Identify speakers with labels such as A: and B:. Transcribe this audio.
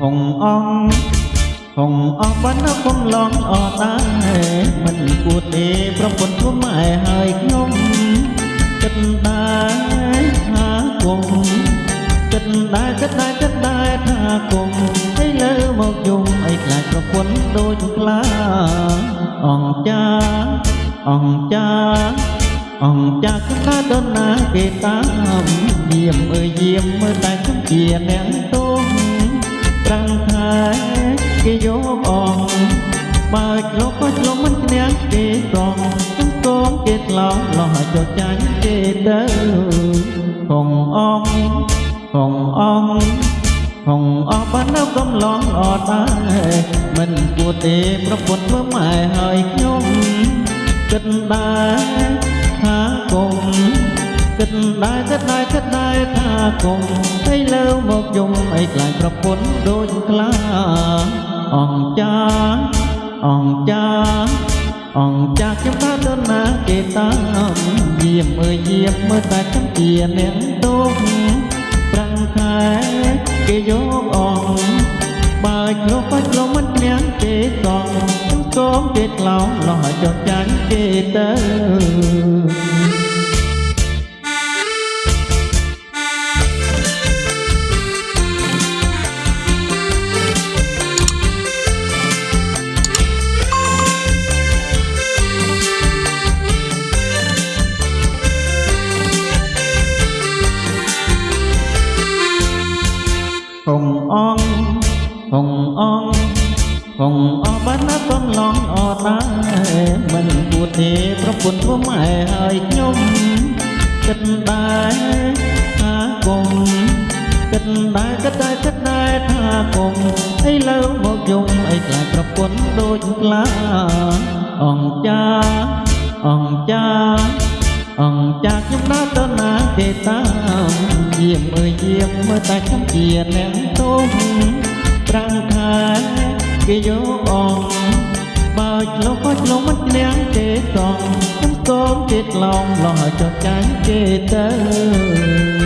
A: ហុងអងហុងអងបានណាកុំឡងអត់ដែរមិនគួរទេប្រពន្ធខ្លួនម៉ែហើយខ្ញុំគិតដែរថាគុំគិតដែរគិតដែរគិតដែរថាគុំហើយលើមកយំអីខ្លាចប្រពន្ធដូចខ្លាអងចាអងចាអងចាខ្លាដល់ណាគេតាមយាមអើយយាមមើលតែខ្ញុំជាអ្នកតូ គេយកអងបើឆ្លុះក៏ឆ្លុះមិនឈ្នះគេត្រង់ខ្ញុំកងគេឆ្លងលោះចុះចាញ់គេទៅគង់អងគង់អងហងអស់បាននៅកំឡងអត់ដែរមិនគួរទេប្រពន្ធធ្វើម៉ែហើយខ្ញុំគិតដែរថាគុំគិតដែរគិតដែរគិតដែរថាគុំឲ្យលើមកយំឲ្យខ្លាចប្រពន្ធដូចខ្លា អង្គចាអង្គចាអង្គចាខ្ញុំថាដល់ណាគេតាមយាមអើយយាមមើលតែខ្ញុំជាអ្នកទុំប្រាំងខែគេយកអងបើឆ្លោះក៏ឆ្លោះមិនញ៉ាំគេកងខ្ញុំកងគេក្លោងលោះចុះចាញ់គេទៅ ងអងហងអងបានណាកំឡងអត់ដែរមិនគួរទេប្រពន្ធធ្វើម៉ែហើយខ្ញុំគិតដែរថាគុំគិតដែរគិតដែរគិតដែរថាគុំអីលើមកយំអីខ្លាចប្រពន្ធដូចខ្លាអង្គចាអង្គចាអង្គចាខ្ញុំដើរទៅណាគេតាមយាមអើយយាមមើលតែខ្ញុំជាអ្នកទុំ ប្រាំងខែគេយកអងបើឆ្លុះក៏ឆ្លុះមិនឈ្នះគេសងខ្ញុំកូនគេឆ្លងលោះឲ្យចុះចាញ់គេទៅ